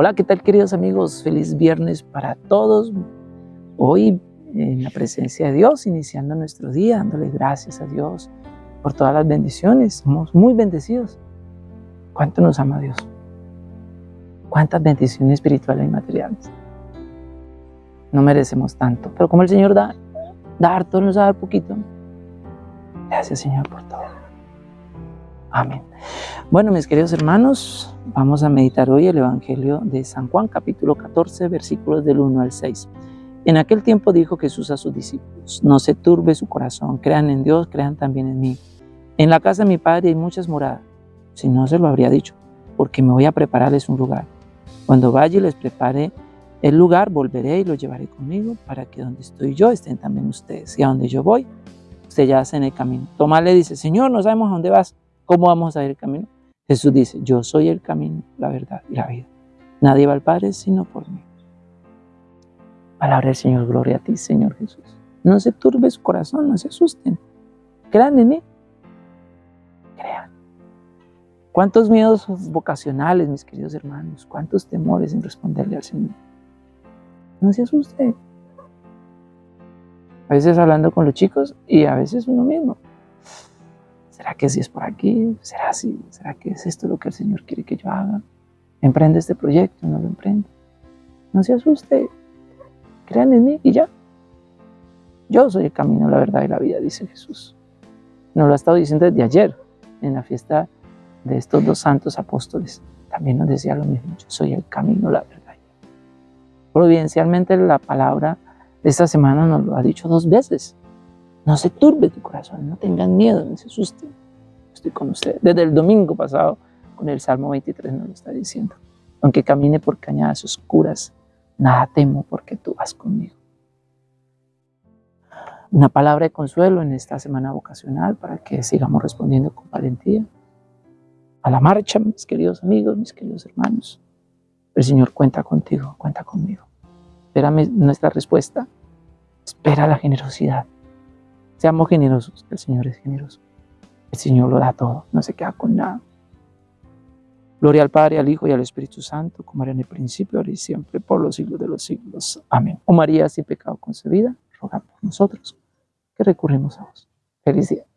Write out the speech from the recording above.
Hola, ¿qué tal queridos amigos? Feliz viernes para todos. Hoy en la presencia de Dios, iniciando nuestro día, dándole gracias a Dios por todas las bendiciones. Somos muy bendecidos. ¿Cuánto nos ama Dios? ¿Cuántas bendiciones espirituales y materiales? No merecemos tanto, pero como el Señor da, da harto, nos va a dar poquito. Gracias Señor por todo. Amén. Bueno, mis queridos hermanos, vamos a meditar hoy el Evangelio de San Juan, capítulo 14, versículos del 1 al 6. En aquel tiempo dijo Jesús a sus discípulos, no se turbe su corazón, crean en Dios, crean también en mí. En la casa de mi Padre hay muchas moradas, si no se lo habría dicho, porque me voy a prepararles un lugar. Cuando vaya y les prepare el lugar, volveré y lo llevaré conmigo, para que donde estoy yo estén también ustedes, y a donde yo voy, ustedes ya hacen el camino. Tomás le dice, Señor, no sabemos a dónde vas, ¿Cómo vamos a ir el camino? Jesús dice, yo soy el camino, la verdad y la vida. Nadie va al Padre sino por mí. Palabra del Señor, gloria a ti, Señor Jesús. No se turbe su corazón, no se asusten. Crean en mí. Crean. ¿Cuántos miedos vocacionales, mis queridos hermanos? ¿Cuántos temores en responderle al Señor? No se asusten. A veces hablando con los chicos y a veces uno mismo. ¿Será que si es por aquí? ¿Será así? ¿Será que es esto lo que el Señor quiere que yo haga? ¿Emprende este proyecto? ¿No lo emprende? No se asuste. Crean en mí y ya. Yo soy el camino, la verdad y la vida, dice Jesús. Nos lo ha estado diciendo desde ayer, en la fiesta de estos dos santos apóstoles. También nos decía lo mismo. Yo soy el camino, la verdad. Providencialmente la palabra de esta semana nos lo ha dicho dos veces. No se turbe tu corazón, no tengan miedo, no se asusten. Estoy con ustedes. Desde el domingo pasado, con el Salmo 23 nos lo está diciendo. Aunque camine por cañadas oscuras, nada temo porque tú vas conmigo. Una palabra de consuelo en esta semana vocacional para que sigamos respondiendo con valentía. A la marcha, mis queridos amigos, mis queridos hermanos. El Señor cuenta contigo, cuenta conmigo. Espera nuestra respuesta. Espera la generosidad. Seamos generosos, el Señor es generoso. El Señor lo da todo, no se queda con nada. Gloria al Padre, al Hijo y al Espíritu Santo, como era en el principio, ahora y siempre, por los siglos de los siglos. Amén. Oh María, sin pecado concebida, ruega por nosotros, que recurrimos a vos. Feliz día.